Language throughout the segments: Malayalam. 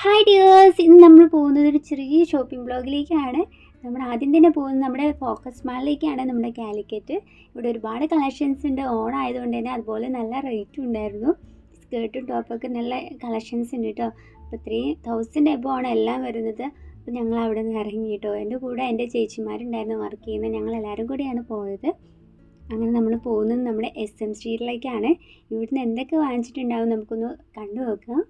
ഹായ് ഡിയേഴ്സ് ഇന്ന് നമ്മൾ പോകുന്നത് ഒരു ചെറിയ ഷോപ്പിംഗ് ബ്ലോഗിലേക്കാണ് നമ്മൾ ആദ്യം തന്നെ പോകുന്നത് നമ്മുടെ ഫോക്കസ് മാളിലേക്കാണ് നമ്മുടെ കാലിക്കറ്റ് ഇവിടെ ഒരുപാട് കളക്ഷൻസ് ഉണ്ട്. ഓൺ ആയതുകൊണ്ട് തന്നെ അതുപോലെ നല്ല റേറ്റും ഉണ്ടായിരുന്നു. സ്കേർട്ടും ടോപ്പൊക്കെ നല്ല കളക്ഷൻസ് ഉണ്ട് കേട്ടോ അപ്പോൾ ത്രീ തൗസൻഡ് എബോ ആണ് എല്ലാം വരുന്നത്. അപ്പോൾ ഞങ്ങൾ അവിടെ നിന്ന് ഇറങ്ങി കേട്ടോ എന്റെ കൂടെ എന്റെ ചേച്ചിമാരുണ്ടായിരുന്നു വർക്ക് ചെയ്യുന്നത് ഞങ്ങൾ എല്ലാവരും കൂടിയാണ് പോയത്. അങ്ങനെ നമ്മൾ പോകുന്നത് നമ്മുടെ എസ് എം സ്ട്രീറ്റിലേക്കാണ് ഇവിടുന്ന് എന്തൊക്കെ വാങ്ങിച്ചിട്ടുണ്ടാവും നമുക്കൊന്ന് കണ്ടു നോക്കാം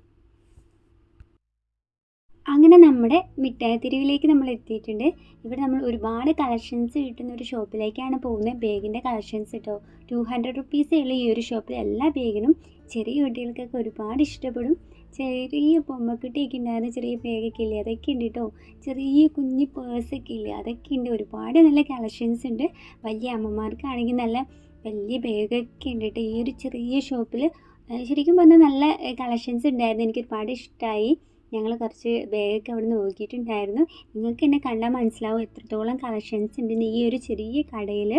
അങ്ങനെ നമ്മുടെ മിഠായി തെരുവിലേക്ക് നമ്മൾ എത്തിയിട്ടുണ്ട്. ഇവിടെ നമ്മൾ ഒരുപാട് കളക്ഷൻസ് കിട്ടുന്ന ഒരു ഷോപ്പിലേക്കാണ് പോകുന്നത്. ബാഗിന്റെ കളക്ഷൻസ് കേട്ടോ ടു ഹൺഡ്രഡ് റുപ്പീസേ ഉള്ളൂ ഈ ഒരു ഷോപ്പിൽ എല്ലാ ബാഗിനും ചെറിയ കുട്ടികൾക്കൊക്കെ ഒരുപാട് ഇഷ്ടപ്പെടും. ചെറിയ പൊമ്മക്കുട്ടിയൊക്കെ ഉണ്ടായിരുന്ന ചെറിയ ബാഗൊക്കെ ഇല്ലേ അതൊക്കെ ഉണ്ട് കേട്ടോ ചെറിയ കുഞ്ഞ് പേഴ്സൊക്കെ ഇല്ലേ അതൊക്കെ ഉണ്ട്. ഒരുപാട് നല്ല കളക്ഷൻസ് ഉണ്ട്. വലിയ അമ്മമാർക്കാണെങ്കിൽ നല്ല വലിയ ബാഗൊക്കെ ഉണ്ട് കേട്ടോ ഈ ഒരു ചെറിയ ഷോപ്പിൽ ശരിക്കും പറഞ്ഞാൽ നല്ല കളക്ഷൻസ് ഉണ്ടായിരുന്നു. എനിക്ക് ഒരുപാട് ഇഷ്ടമായി. ഞങ്ങൾ കുറച്ച് ബാഗൊക്കെ അവിടെ നോക്കിയിട്ടുണ്ടായിരുന്നു നിങ്ങൾക്ക് എന്നെ കണ്ടാൽ മനസ്സിലാവും എത്രത്തോളം കളക്ഷൻസ് ഉണ്ടെന്ന് ഈ ഒരു ചെറിയ കടയിൽ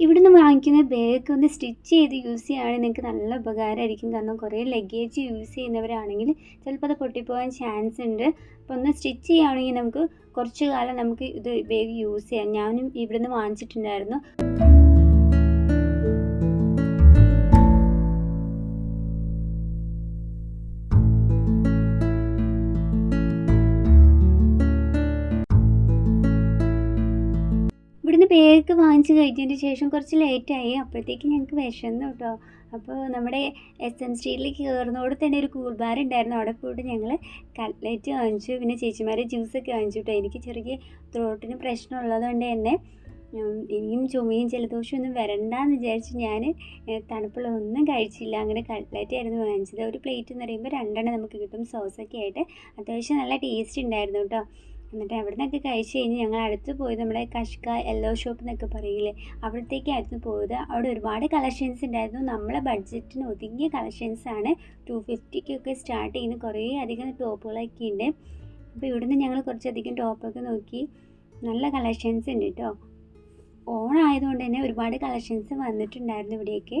ഇവിടുന്ന് വാങ്ങിക്കുന്ന ബാഗൊക്കെ ഒന്ന് സ്റ്റിച്ച് ചെയ്ത് യൂസ് ചെയ്യുകയാണെങ്കിൽ നിങ്ങൾക്ക് നല്ല ഉപകാരമായിരിക്കും. കാരണം കുറേ ലഗേജ് യൂസ് ചെയ്യുന്നവരാണെങ്കിൽ ചിലപ്പോൾ അത് പൊട്ടിപ്പോകാൻ ചാൻസ് ഉണ്ട്. അപ്പോൾ ഒന്ന് സ്റ്റിച്ച് ചെയ്യുകയാണെങ്കിൽ നമുക്ക് കുറച്ച് കാലം നമുക്ക് ഇത് ബാഗ് യൂസ് ചെയ്യാം. ഞാനും ഇവിടുന്ന് വാങ്ങിച്ചിട്ടുണ്ടായിരുന്നു. ബാഗ് വാങ്ങിച്ച് കഴിഞ്ഞതിന് ശേഷം കുറച്ച് ലേറ്റായി അപ്പോഴത്തേക്ക് ഞങ്ങൾക്ക് വിശന്നു കേട്ടോ അപ്പോൾ നമ്മുടെ എസ് എം സ്ട്രീറ്റിലേക്ക് കയറുന്നതോടെ തന്നെ ഒരു കൂൾ ബാർ ഉണ്ടായിരുന്നു. അവിടെ പോയിട്ട് ഞങ്ങൾ കട്ട്ലറ്റ് വാങ്ങിച്ചു. പിന്നെ ചേച്ചിമാരെ ജ്യൂസൊക്കെ വാങ്ങിച്ചു കേട്ടോ എനിക്ക് ചെറിയ ത്രോട്ടിന് പ്രശ്നമുള്ളത് കൊണ്ട് തന്നെ ഇനിയും ചുമയും ജലദോഷവും ഒന്നും വരണ്ടെന്ന് വിചാരിച്ച് ഞാൻ തണുപ്പുള്ള ഒന്നും കഴിച്ചില്ല. അങ്ങനെ കട്ട്ലറ്റ് ആയിരുന്നു വാങ്ങിച്ചത്. ഒരു പ്ലേറ്റ് എന്ന് പറയുമ്പോൾ രണ്ടെണ്ണം നമുക്ക് കിട്ടും. സോസൊക്കെ ആയിട്ട്. അത്യാവശ്യം നല്ല ടേസ്റ്റ് ഉണ്ടായിരുന്നു കേട്ടോ എന്നിട്ട് അവിടെ നിന്നൊക്കെ കഴിച്ച് കഴിഞ്ഞ് ഞങ്ങൾ അടുത്ത് പോയത് നമ്മുടെ കഷ്ക യെല്ലോ ഷോപ്പ് എന്നൊക്കെ പറയില്ലേ അവിടത്തേക്കായിരുന്നു പോയത്. അവിടെ ഒരുപാട് കളക്ഷൻസ് ഉണ്ടായിരുന്നു. നമ്മളെ ബഡ്ജറ്റിന് ഒതുങ്ങിയ കളക്ഷൻസ് ആണ്. ടു ഫിഫ്റ്റിക്കൊക്കെ സ്റ്റാർട്ട് ചെയ്യുന്ന കുറേ അധികം ടോപ്പുകളൊക്കെ ഉണ്ട്. അപ്പോൾ ഇവിടുന്ന് ഞങ്ങൾ കുറച്ചധികം ടോപ്പൊക്കെ നോക്കി. നല്ല കളക്ഷൻസ് ഉണ്ട് കേട്ടോ ഓണായതുകൊണ്ട് തന്നെ ഒരുപാട് കളക്ഷൻസ് വന്നിട്ടുണ്ടായിരുന്നു ഇവിടെയൊക്കെ.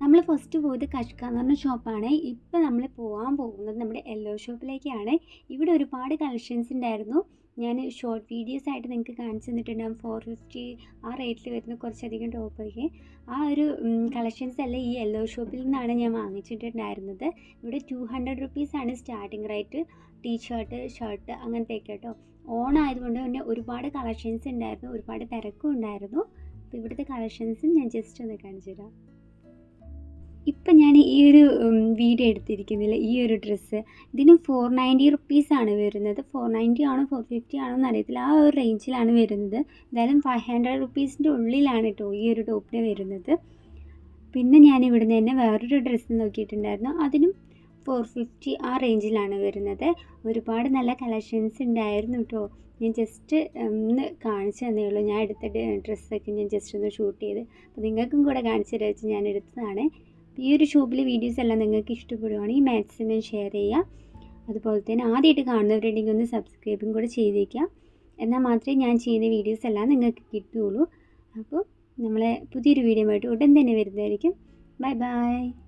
നമ്മൾ ഫസ്റ്റ് പോയത് കഷ്ക എന്ന് പറഞ്ഞ ഷോപ്പാണ് ഇപ്പം നമ്മൾ പോകാൻ പോകുന്നത് നമ്മുടെ യെല്ലോ ഷോപ്പിലേക്കാണ് ഇവിടെ ഒരുപാട് കളക്ഷൻസ് ഉണ്ടായിരുന്നു ഞാൻ ഷോർട്ട് വീഡിയോസ് ആയിട്ട് നിങ്ങൾക്ക് കാണിച്ചു തന്നിട്ടുണ്ടാകും ഫോർ ഫിഫ്റ്റി ആ റേറ്റിൽ വരുന്ന കുറച്ചധികം ടോപ്പൊക്കെ ആ ഒരു കളക്ഷൻസ് എല്ലാം ഈ യെല്ലോ ഷോപ്പിൽ നിന്നാണ് ഞാൻ വാങ്ങിച്ചിട്ടുണ്ടായിരുന്നത്. ഇവിടെ ടു ഹൺഡ്രഡ് റുപ്പീസാണ് starting rate T shirt shirt അങ്ങനത്തെയൊക്കെ കേട്ടോ ഓൺ ആയതുകൊണ്ട് തന്നെ ഒരുപാട് കളക്ഷൻസ് ഉണ്ടായിരുന്നു ഒരുപാട് തിരക്കും ഉണ്ടായിരുന്നു. അപ്പോൾ ഇവിടുത്തെ കളക്ഷൻസും ഞാൻ ജസ്റ്റ് ഒന്ന് കാണിച്ചു തരാം. ഇപ്പം ഞാൻ ഈ ഒരു വീഡിയോ എടുത്തിരിക്കുന്നില്ല? ഈ ഒരു ഡ്രസ്സ് ഇതിന് ഫോർ നയന്റി റുപ്പീസാണ് വരുന്നത്. ഫോർ നയന്റി ആണോ ഫോർ ഫിഫ്റ്റി ആണോ എന്ന് അറിയത്തില്ല ആ ഒരു റേഞ്ചിലാണ് വരുന്നത്. എന്തായാലും ഫൈവ് ഹൺഡ്രഡ് റുപ്പീസിന്റെ ഉള്ളിലാണ് കേട്ടോ ഈ ഒരു ടോപ്പിന് വരുന്നത്. പിന്നെ ഞാൻ ഇവിടുന്ന് തന്നെ വേറൊരു ഡ്രസ്സ് നോക്കിയിട്ടുണ്ടായിരുന്നു. അതിനും ഫോർ ഫിഫ്റ്റി ആ റേഞ്ചിലാണ് വരുന്നത്. ഒരുപാട് നല്ല കളക്ഷൻസ് ഉണ്ടായിരുന്നു കേട്ടോ ഞാൻ ജസ്റ്റ് ഒന്ന് കാണിച്ചു തന്നേ ഉള്ളൂ. ഞാൻ എടുത്ത ഡ്രസ്സൊക്കെ ഞാൻ ജസ്റ്റ് ഒന്ന് ഷൂട്ട് ചെയ്ത്. അപ്പോൾ നിങ്ങൾക്കും കൂടെ കാണിച്ചു തരാച്ച് ഞാൻ എടുത്തതാണ്. ഈ ഒരു ഷൂബിലെ വീഡിയോസ് എല്ലാം നിങ്ങൾക്ക് ഇഷ്ടപ്പെടുവാണെങ്കിൽ മാക്സിമം ഷെയർ ചെയ്യുക. അതുപോലെ തന്നെ ആദ്യമായിട്ട് കാണുന്നവരുണ്ടെങ്കിൽ ഒന്ന് സബ്സ്ക്രൈബും കൂടെ ചെയ്തേക്കുക. എന്നാൽ മാത്രമേ ഞാൻ ചെയ്യുന്ന വീഡിയോസ് എല്ലാം നിങ്ങൾക്ക് കിട്ടുകയുള്ളൂ. അപ്പോൾ നമ്മളെ പുതിയൊരു വീഡിയോ ആയിട്ട് ഉടൻ തന്നെ വരുന്നതായിരിക്കും. Bye bye